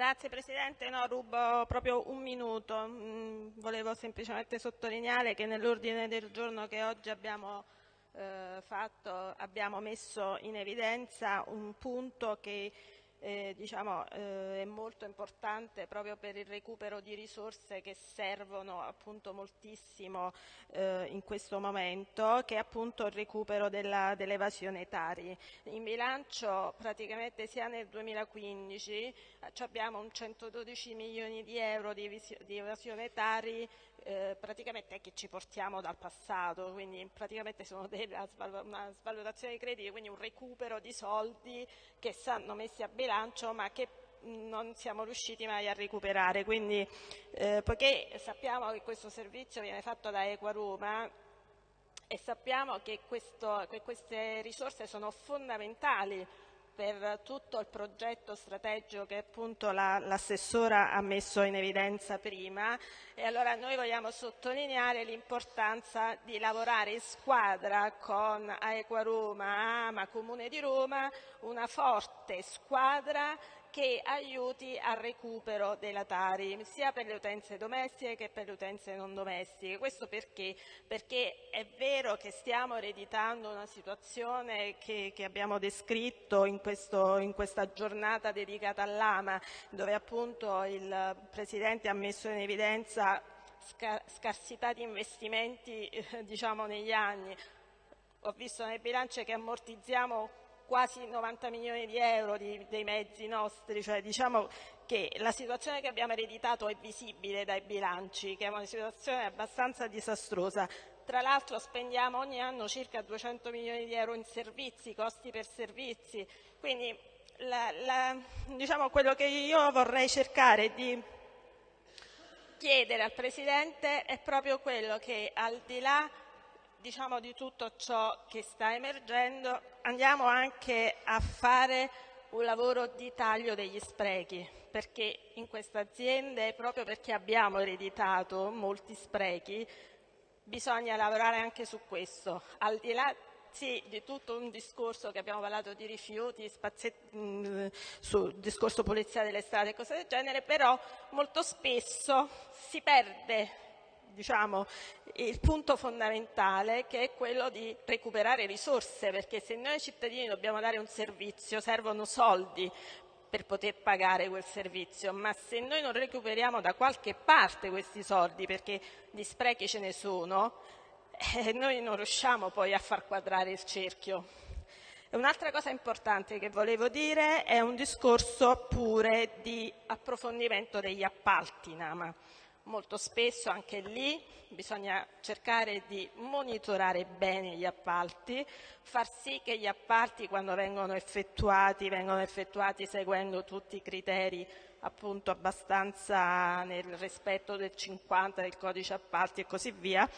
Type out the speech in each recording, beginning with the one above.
Grazie Presidente, no, rubo proprio un minuto. Mm, volevo semplicemente sottolineare che nell'ordine del giorno che oggi abbiamo eh, fatto abbiamo messo in evidenza un punto che eh, diciamo, eh, è molto importante proprio per il recupero di risorse che servono appunto moltissimo eh, in questo momento, che è appunto il recupero dell'evasione Tari. In bilancio praticamente sia nel 2015 eh, abbiamo un 112 milioni di euro di, di evasione Tari eh, praticamente che ci portiamo dal passato, quindi praticamente sono della, una svalutazione dei crediti, quindi un recupero di soldi che stanno messi a bilancio ma che non siamo riusciti mai a recuperare. Quindi, eh, poiché sappiamo che questo servizio viene fatto da Equaroma e sappiamo che, questo, che queste risorse sono fondamentali per tutto il progetto strategico che appunto l'assessora la, ha messo in evidenza prima. E allora noi vogliamo sottolineare l'importanza di lavorare in squadra con Aequa Roma, AMA, Comune di Roma, una forte squadra che aiuti al recupero della Tari, sia per le utenze domestiche che per le utenze non domestiche. Questo perché? Perché è vero che stiamo ereditando una situazione che, che abbiamo descritto in, questo, in, questa giornata dedicata all'AMA, dove appunto il Presidente ha messo in evidenza scarsità di investimenti eh, diciamo, negli anni. Ho visto nel bilancio che ammortizziamo quasi 90 milioni di euro di, dei mezzi nostri, cioè diciamo che la situazione che abbiamo ereditato è visibile dai bilanci, che è una situazione abbastanza disastrosa. Tra l'altro spendiamo ogni anno circa 200 milioni di euro in servizi, costi per servizi, quindi la, la, diciamo, quello che io vorrei cercare di chiedere al Presidente è proprio quello che al di là diciamo, di tutto ciò che sta emergendo, andiamo anche a fare un lavoro di taglio degli sprechi, perché in queste aziende, proprio perché abbiamo ereditato molti sprechi, bisogna lavorare anche su questo, al di là sì, di tutto un discorso che abbiamo parlato di rifiuti, mm, sul discorso pulizia delle strade e cose del genere, però molto spesso si perde diciamo, il punto fondamentale che è quello di recuperare risorse, perché se noi cittadini dobbiamo dare un servizio servono soldi per poter pagare quel servizio, ma se noi non recuperiamo da qualche parte questi soldi, perché gli sprechi ce ne sono, eh, noi non riusciamo poi a far quadrare il cerchio. Un'altra cosa importante che volevo dire è un discorso pure di approfondimento degli appalti Nama molto spesso anche lì bisogna cercare di monitorare bene gli appalti, far sì che gli appalti quando vengono effettuati vengano effettuati seguendo tutti i criteri appunto abbastanza nel rispetto del 50 del codice appalti e così via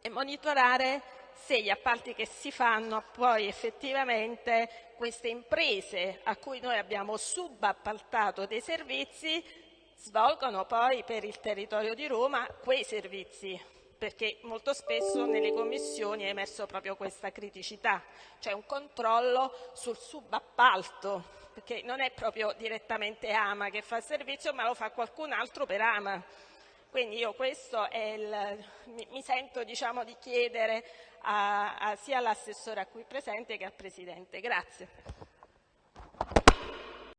e monitorare se gli appalti che si fanno poi effettivamente queste imprese a cui noi abbiamo subappaltato dei servizi svolgono poi per il territorio di Roma quei servizi, perché molto spesso nelle commissioni è emerso proprio questa criticità, cioè un controllo sul subappalto, perché non è proprio direttamente Ama che fa il servizio, ma lo fa qualcun altro per Ama. Quindi io questo il, mi, sento diciamo, di chiedere a, a, sia all'assessore qui presente che al Presidente. Grazie.